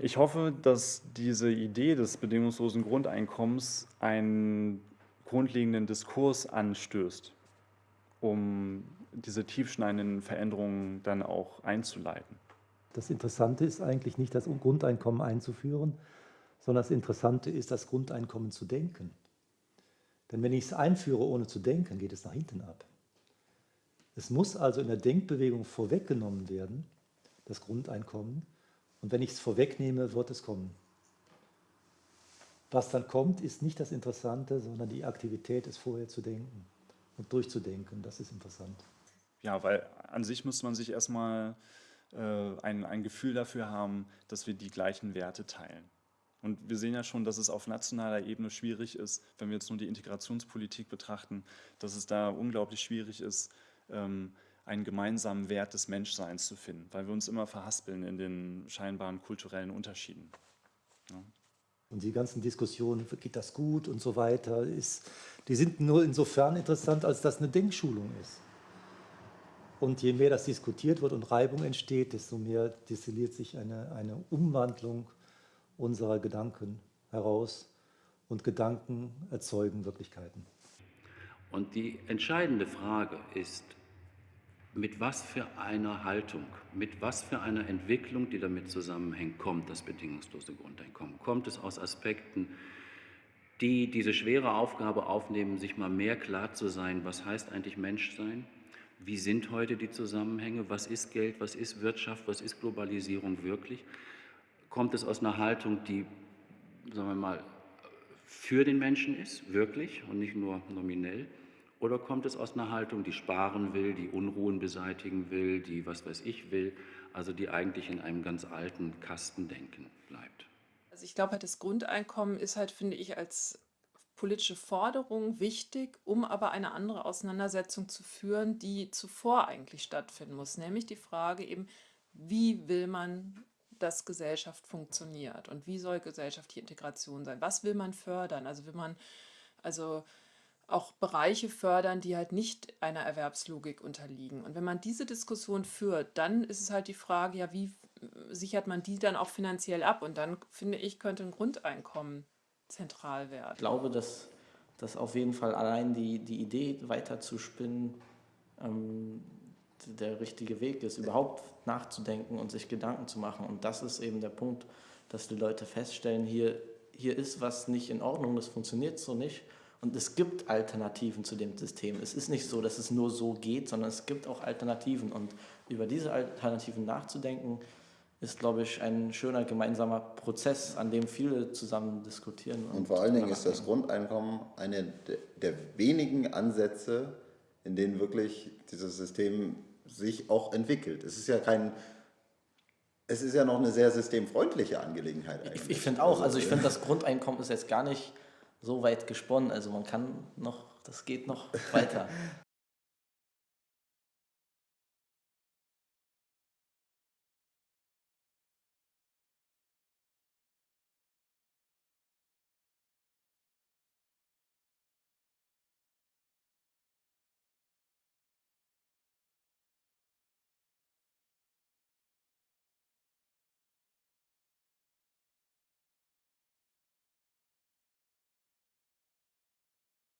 Ich hoffe, dass diese Idee des bedingungslosen Grundeinkommens einen grundlegenden Diskurs anstößt, um diese tiefschneidenden Veränderungen dann auch einzuleiten. Das Interessante ist eigentlich nicht, das Grundeinkommen einzuführen, sondern das Interessante ist, das Grundeinkommen zu denken. Denn wenn ich es einführe, ohne zu denken, geht es nach hinten ab. Es muss also in der Denkbewegung vorweggenommen werden, das Grundeinkommen, und wenn ich es vorwegnehme, wird es kommen. Was dann kommt, ist nicht das Interessante, sondern die Aktivität, es vorher zu denken und durchzudenken. Das ist interessant. Ja, weil an sich muss man sich erstmal äh, ein, ein Gefühl dafür haben, dass wir die gleichen Werte teilen. Und wir sehen ja schon, dass es auf nationaler Ebene schwierig ist, wenn wir jetzt nur die Integrationspolitik betrachten, dass es da unglaublich schwierig ist, ähm, einen gemeinsamen Wert des Menschseins zu finden, weil wir uns immer verhaspeln in den scheinbaren kulturellen Unterschieden. Ja. Und die ganzen Diskussionen, geht das gut und so weiter, ist, die sind nur insofern interessant, als das eine Denkschulung ist. Und je mehr das diskutiert wird und Reibung entsteht, desto mehr destilliert sich eine, eine Umwandlung unserer Gedanken heraus und Gedanken erzeugen Wirklichkeiten. Und die entscheidende Frage ist, mit was für einer Haltung, mit was für einer Entwicklung, die damit zusammenhängt, kommt das bedingungslose Grundeinkommen? Kommt es aus Aspekten, die diese schwere Aufgabe aufnehmen, sich mal mehr klar zu sein, was heißt eigentlich Menschsein? Wie sind heute die Zusammenhänge? Was ist Geld? Was ist Wirtschaft? Was ist Globalisierung wirklich? Kommt es aus einer Haltung, die, sagen wir mal, für den Menschen ist, wirklich und nicht nur nominell? Oder kommt es aus einer Haltung, die sparen will, die Unruhen beseitigen will, die was weiß ich will, also die eigentlich in einem ganz alten Kastendenken bleibt? Also ich glaube, halt, das Grundeinkommen ist halt, finde ich, als politische Forderung wichtig, um aber eine andere Auseinandersetzung zu führen, die zuvor eigentlich stattfinden muss, nämlich die Frage eben, wie will man, dass Gesellschaft funktioniert und wie soll gesellschaftliche Integration sein? Was will man fördern? Also will man also auch Bereiche fördern, die halt nicht einer Erwerbslogik unterliegen. Und wenn man diese Diskussion führt, dann ist es halt die Frage, ja, wie sichert man die dann auch finanziell ab? Und dann, finde ich, könnte ein Grundeinkommen zentral werden. Ich glaube, dass, dass auf jeden Fall allein die, die Idee weiter zu spinnen ähm, der richtige Weg ist, überhaupt nachzudenken und sich Gedanken zu machen. Und das ist eben der Punkt, dass die Leute feststellen, hier, hier ist was nicht in Ordnung, das funktioniert so nicht und es gibt Alternativen zu dem System. Es ist nicht so, dass es nur so geht, sondern es gibt auch Alternativen. Und über diese Alternativen nachzudenken, ist, glaube ich, ein schöner gemeinsamer Prozess, an dem viele zusammen diskutieren. Und, und vor allen Dingen ist das Grundeinkommen eine der wenigen Ansätze, in denen wirklich dieses System sich auch entwickelt. Es ist ja kein es ist ja noch eine sehr systemfreundliche Angelegenheit. Eigentlich. Ich, ich finde auch, also ich finde, das Grundeinkommen ist jetzt gar nicht so weit gesponnen. Also man kann noch, das geht noch weiter.